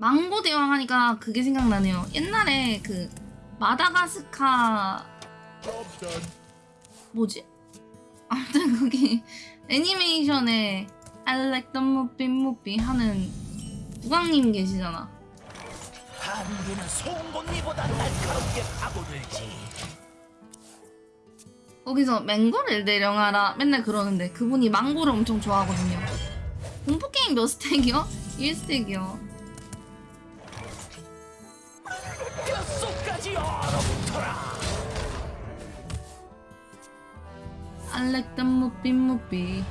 망고 대왕 하니까 그게 생각나네요. 옛날에 그 마다가스카 뭐지? 아무튼 거기 애니메이션에 I like the movie movie 하는 부광님 계시잖아. 한계는 송곳니보다 날카롭게 파고들지. 거기서 맹고를 내려가라 맨날 그러는데 그분이 망고를 엄청 좋아하거든요. 공포 게임 몇 스택이요? 1스택이요. 뼛속까지 얼어붙어라. I like the movie movie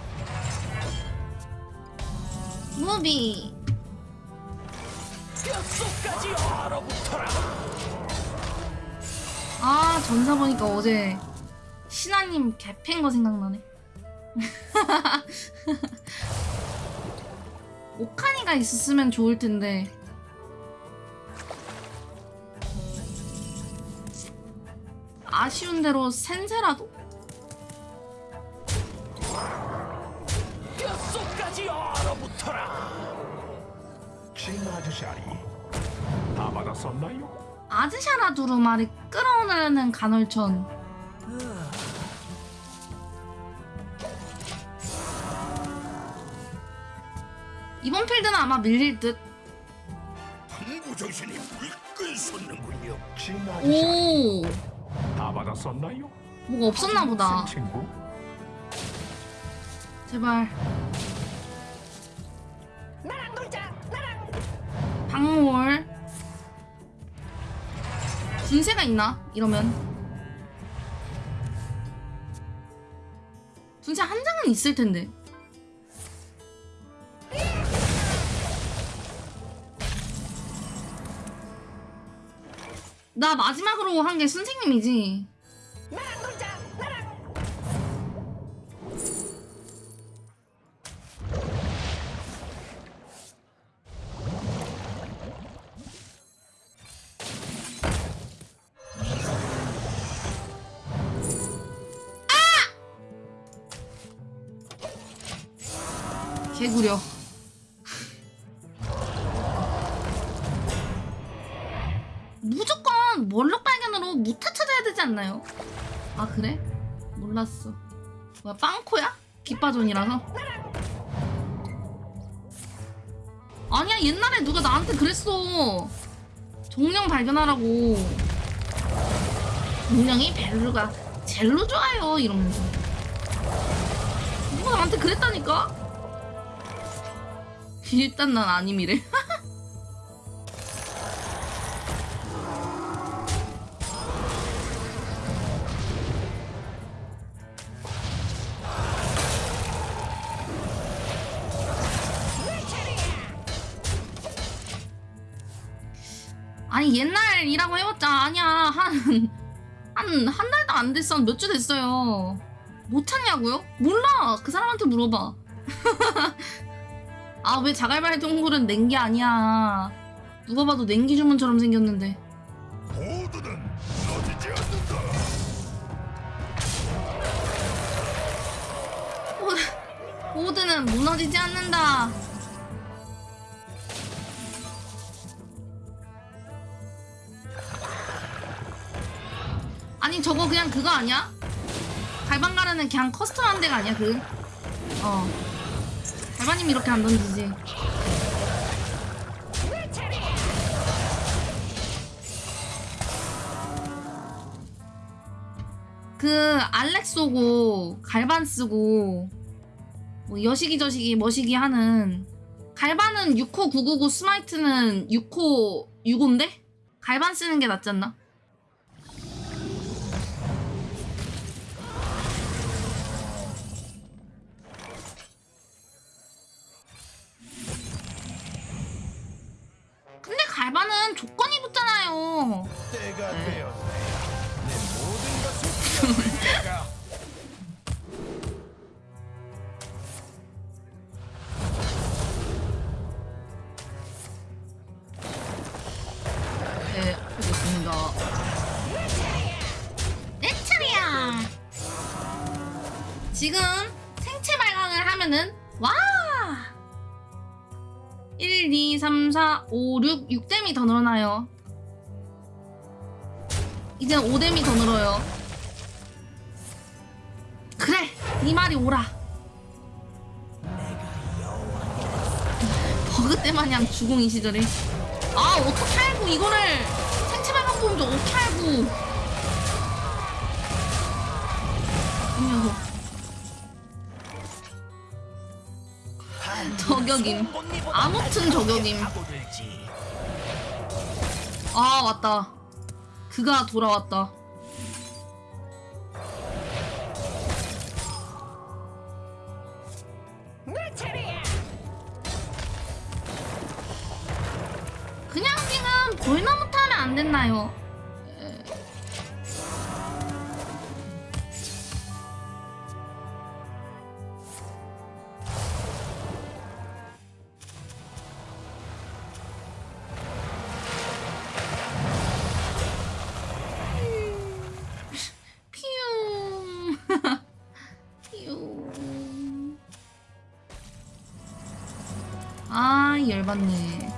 movie 뼛속까지 얼어붙어라. 아 전사 보니까 어제 신하님 개팬 거 생각나네 오카니가 있었으면 좋을 텐데 아쉬운 대로 센세라도? 뼛속까지 얼어붙어라. 진 아저씨아리 다 받았었나요? 아즈샤라 두루마리 끌어오는 간헐천 이번 필드는 아마 밀릴 듯 항구 정신이 불끈 솟는군요. 진 아저씨아리 오! 다 받았었나요? 뭐가 없었나 보다 새 친구? 제발 나랑 놀자. 나랑. 방울 분쇄가 있나? 이러면 분쇄 한 장은 있을 텐데 나 마지막으로 한 게 선생님이지. 나랑. 개구려 무조건 몰록 발견으로 무타 찾아야 되지 않나요? 아 그래? 몰랐어 뭐야 빵코야? 기빠존이라서? 아니야 옛날에 누가 나한테 그랬어 정령 발견하라고 정령이 벨루가 젤로 좋아요 이러면서 누가 나한테 그랬다니까? 일단 난 아님이래. 아니 옛날이라고 해봤자 아니야. 한 한 한 달도 안 됐어. 몇 주 됐어요. 못 찾냐고요? 몰라. 그 사람한테 물어봐. 아 왜 자갈발 동굴은 냉기 아니야. 누가 봐도 냉기 주문처럼 생겼는데. 모두는 무너지지 않는다. 모드는 무너지지 않는다 아니 저거 그냥 그거 아니야? 갈방 가르는 그냥 커스텀한 데가 아니야 그? 어 갈바님 이렇게 안 던지지 그 알렉 쏘고 갈반 쓰고 뭐 여시기 저시기 머시기 하는 갈반은 6호 999 스마이트는 6호 6호인데? 갈반 쓰는 게 낫지 않나? 갈반은 조건이 붙잖아요 때가 되었네. 내 모든 것을 잃어버릴 때가 네, 알겠습니다. 내 차례야. 지금 생체 발광을 하면은 와 1, 1, 2, 3, 4, 5, 6, 6댐이 더 늘어나요. 이젠 5댐이 더 늘어요. 그래, 네 말이 옳아. 버그 때 마냥 주공 이 시절에. 아, 어떻게 알고 이거를 생체 발광 보험도 어떻게 알고. 이 녀석. 저격임. 아무튼 저격임. 아 왔다 그가 돌아왔다. 그냥 지금 벌나무 타면 안 됐나요? 아 열받네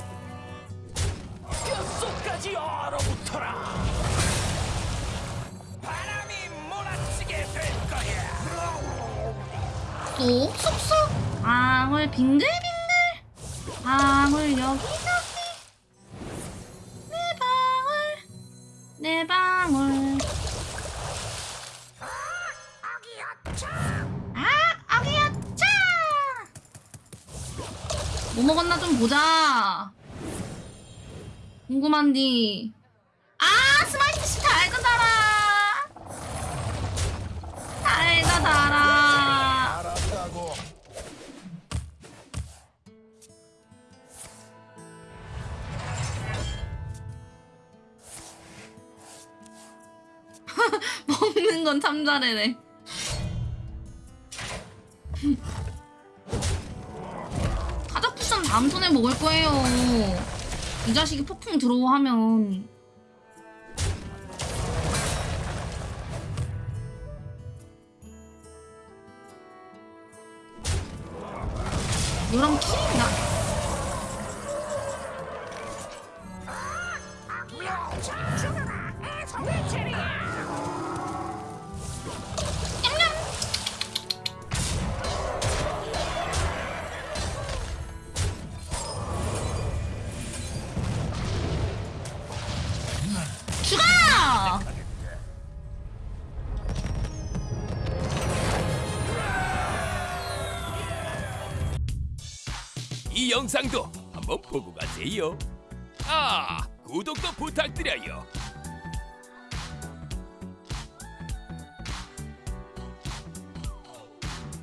뼛속까지 얼어붙어라. 바람이 몰아치게 될 거야. 쏙쏙쏙 방울 빙글빙글. 방울 여기저기. 내 방울 내 방울. 아 아기야 차! 뭐 먹었나 좀 보자 궁금한디 아 스마이트 씨 달고 달아 달고 달아. 먹는 건 참 잘해네. 다음 턴에 먹을 거예요. 이 자식이 폭풍 들어오 하면 너랑 킬이나 이 영상도 한번 보고 가세요. 아, 구독도 부탁드려요.